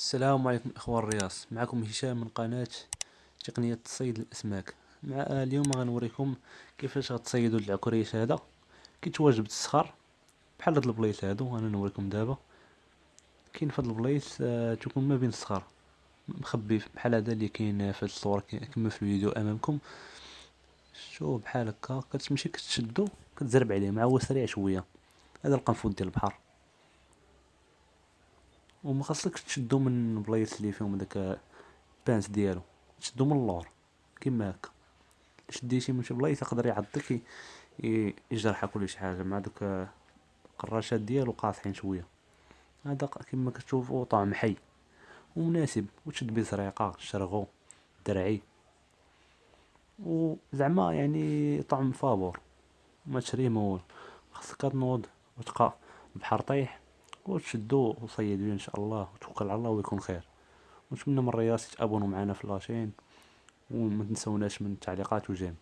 السلام عليكم إخوان الرياض معكم هشام من قناة تقنية تصيد الأسماك. مع اليوم غنوريكم كيفاش غتصيدوا العكريش هذا. كيتواجد بالصخر بحال هاد البليص هادو أنا نوريكم دابا. كاين في هاد البليص آه تكون ما بين الصخر. مخبي بحال هذا اللي كاين في الصورة كما في الفيديو أمامكم. شوف بحال هكا كتمشي كتشدو كتزرب عليه مع هو سريع شوية. هذا القنفذ ديال البحر. وما خاصكش تشدو من بلايص اللي فيهم داك ال pince ديالو تشدو من اللور كيما هكا. شديتي من شي بلايص يقدر يعضك يجرحك ولا شي حاجة مع دوك القراشات ديالو قاصحين شوية. هذا كما كتشوفوا طعم حي ومناسب وتشد بيه زريقه شرغو درعي. وزعما يعني طعم فابور ما تشريه ما والو خاصك تنوض وتبقى البحر طيح وتشدو وصيدو إن شاء الله وتوكل على الله ويكون خير. ونتمنى من الرياض تابونوا معنا في لاشين وما تنسوناش من التعليقات وجيم.